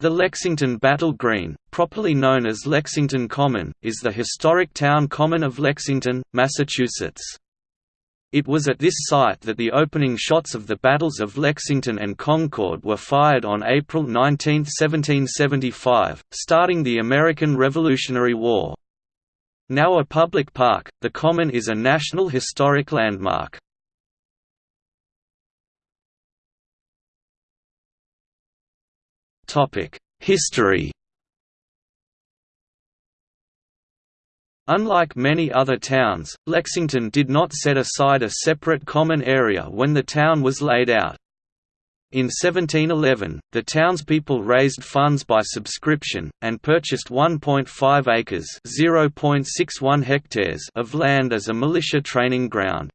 The Lexington Battle Green, properly known as Lexington Common, is the historic town common of Lexington, Massachusetts. It was at this site that the opening shots of the battles of Lexington and Concord were fired on April 19, 1775, starting the American Revolutionary War. Now a public park, the Common is a National Historic Landmark. History Unlike many other towns, Lexington did not set aside a separate common area when the town was laid out. In 1711, the townspeople raised funds by subscription, and purchased 1.5 acres (0.61 hectares of land as a militia training ground.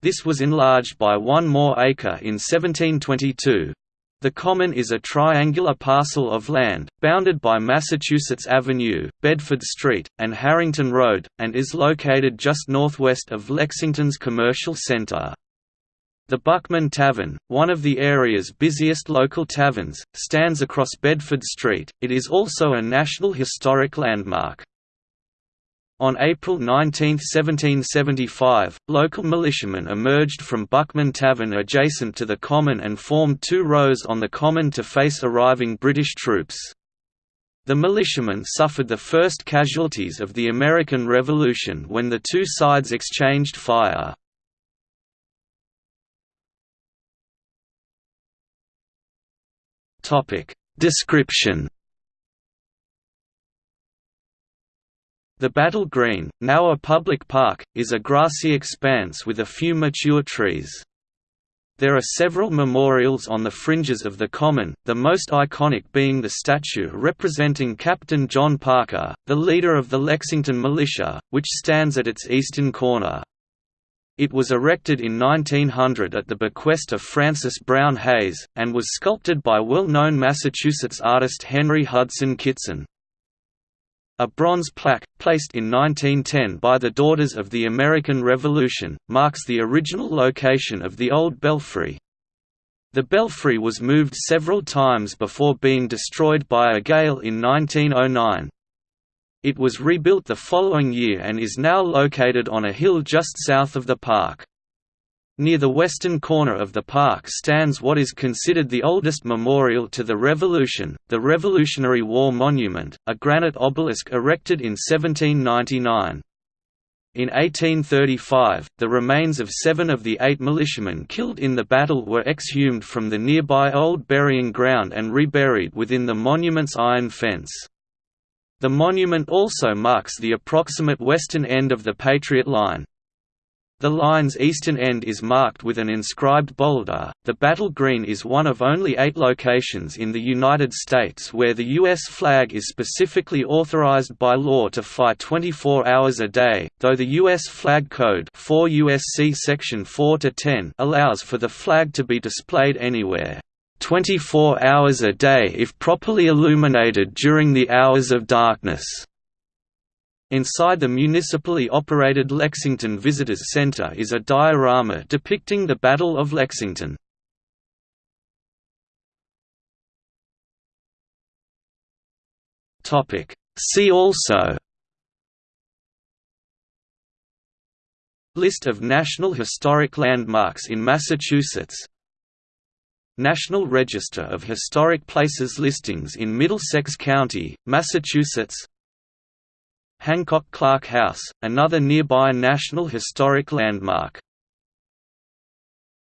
This was enlarged by one more acre in 1722, the Common is a triangular parcel of land, bounded by Massachusetts Avenue, Bedford Street, and Harrington Road, and is located just northwest of Lexington's commercial center. The Buckman Tavern, one of the area's busiest local taverns, stands across Bedford Street. It is also a National Historic Landmark. On April 19, 1775, local militiamen emerged from Buckman Tavern adjacent to the Common and formed two rows on the Common to face arriving British troops. The militiamen suffered the first casualties of the American Revolution when the two sides exchanged fire. Description The Battle Green, now a public park, is a grassy expanse with a few mature trees. There are several memorials on the fringes of the common, the most iconic being the statue representing Captain John Parker, the leader of the Lexington Militia, which stands at its eastern corner. It was erected in 1900 at the bequest of Francis Brown Hayes, and was sculpted by well-known Massachusetts artist Henry Hudson Kitson. A bronze plaque, placed in 1910 by the Daughters of the American Revolution, marks the original location of the old belfry. The belfry was moved several times before being destroyed by a gale in 1909. It was rebuilt the following year and is now located on a hill just south of the park. Near the western corner of the park stands what is considered the oldest memorial to the Revolution, the Revolutionary War Monument, a granite obelisk erected in 1799. In 1835, the remains of seven of the eight militiamen killed in the battle were exhumed from the nearby old burying ground and reburied within the monument's iron fence. The monument also marks the approximate western end of the Patriot Line. The line's eastern end is marked with an inscribed boulder. The Battle Green is one of only eight locations in the United States where the U.S. flag is specifically authorized by law to fly 24 hours a day, though the U.S. Flag Code 4 USC Section 4 10 allows for the flag to be displayed anywhere. 24 hours a day if properly illuminated during the hours of darkness. Inside the municipally operated Lexington Visitors Center is a diorama depicting the Battle of Lexington. See also List of National Historic Landmarks in Massachusetts National Register of Historic Places listings in Middlesex County, Massachusetts Hancock Clark House, another nearby National Historic Landmark